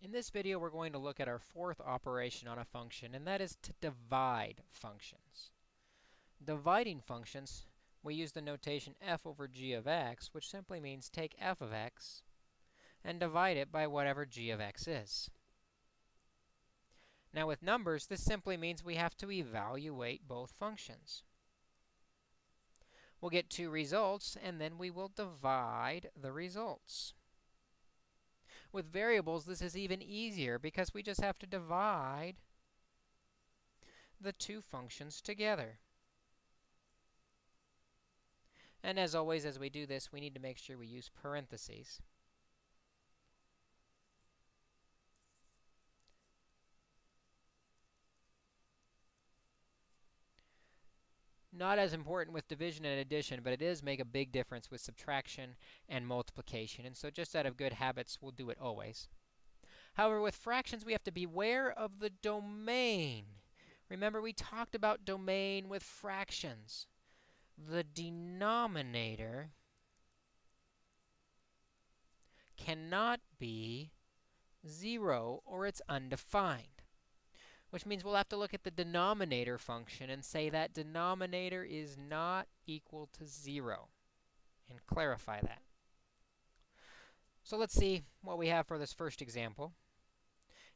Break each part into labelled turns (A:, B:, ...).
A: In this video, we're going to look at our fourth operation on a function, and that is to divide functions. Dividing functions, we use the notation f over g of x, which simply means take f of x and divide it by whatever g of x is. Now, with numbers, this simply means we have to evaluate both functions. We'll get two results, and then we will divide the results. With variables, this is even easier because we just have to divide the two functions together. And as always, as we do this, we need to make sure we use parentheses. Not as important with division and addition, but it does make a big difference with subtraction and multiplication. And so just out of good habits, we'll do it always. However, with fractions, we have to beware of the domain. Remember, we talked about domain with fractions. The denominator cannot be 0 or it's undefined which means we'll have to look at the denominator function and say that denominator is not equal to 0 and clarify that. So let's see what we have for this first example.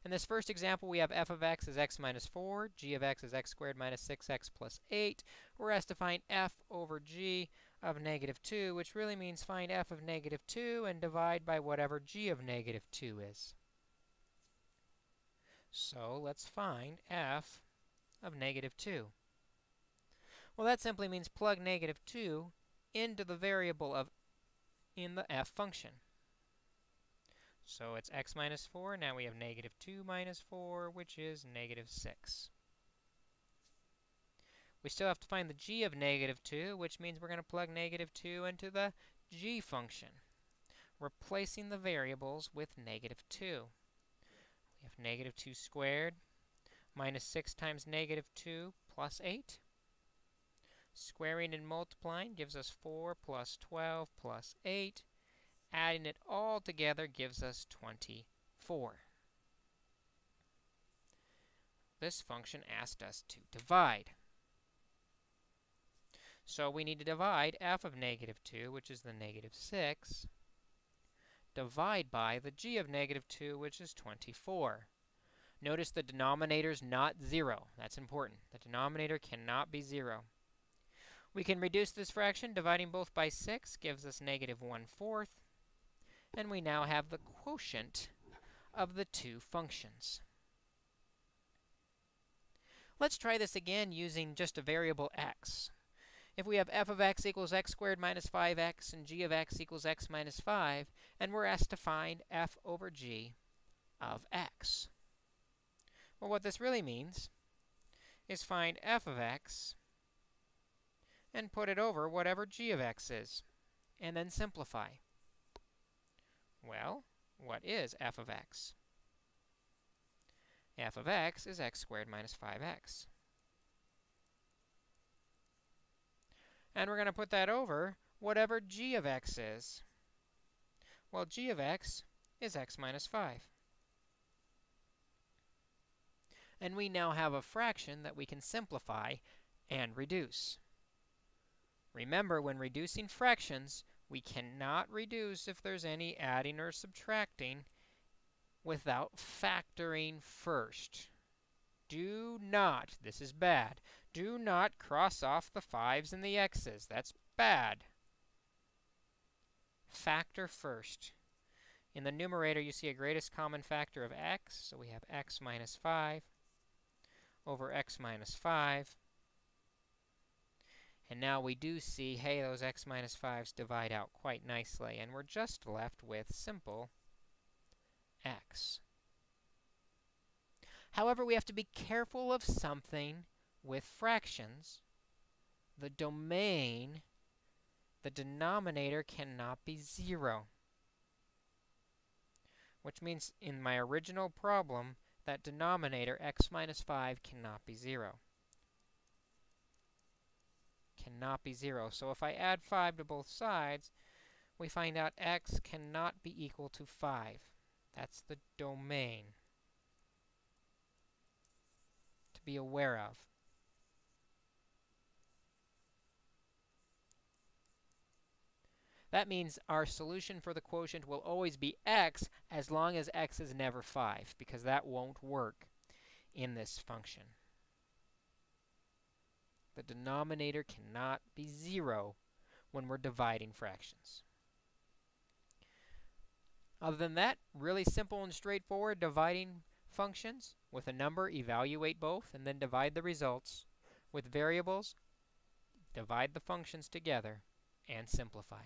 A: In this first example, we have f of x is x minus 4, g of x is x squared minus 6x plus 8. We're asked to find f over g of negative 2, which really means find f of negative 2 and divide by whatever g of negative 2 is. So let's find f of negative 2. Well, that simply means plug negative 2 into the variable of in the f function. So it's x minus 4. Now we have negative 2 minus 4, which is negative 6. We still have to find the g of negative 2, which means we're going to plug negative 2 into the g function, replacing the variables with negative 2. We have negative 2 squared minus 6 times negative 2 plus 8. Squaring and multiplying gives us 4 plus 12 plus 8. Adding it all together gives us 24. This function asked us to divide. So we need to divide f of negative 2, which is the negative 6, divide by the g of negative 2, which is 24. Notice the denominator is not 0. That's important. The denominator cannot be 0. We can reduce this fraction. Dividing both by 6 gives us negative 1 fourth. And we now have the quotient of the two functions. Let's try this again using just a variable x if we have f of x equals x squared minus 5x and g of x equals x minus 5, and we're asked to find f over g of x. Well, what this really means is find f of x and put it over whatever g of x is, and then simplify. Well, what is f of x? f of x is x squared minus 5x. And we're going to put that over whatever g of x is. Well, g of x is x minus 5. And we now have a fraction that we can simplify and reduce. Remember, when reducing fractions, we cannot reduce if there's any adding or subtracting without factoring first. Do not, this is bad, do not cross off the 5's and the x's. That's bad. Factor first. In the numerator, you see a greatest common factor of x. So we have x minus 5 over x minus 5. And now we do see, hey, those x minus 5's divide out quite nicely. And we're just left with simple x. However, we have to be careful of something with fractions, the domain, the denominator cannot be 0. Which means in my original problem, that denominator, x minus 5, cannot be 0. Cannot be 0. So if I add 5 to both sides, we find out x cannot be equal to 5. That's the domain to be aware of. That means our solution for the quotient will always be x as long as x is never 5, because that won't work in this function. The denominator cannot be 0 when we're dividing fractions. Other than that, really simple and straightforward dividing functions. With a number, evaluate both, and then divide the results. With variables, divide the functions together and simplify.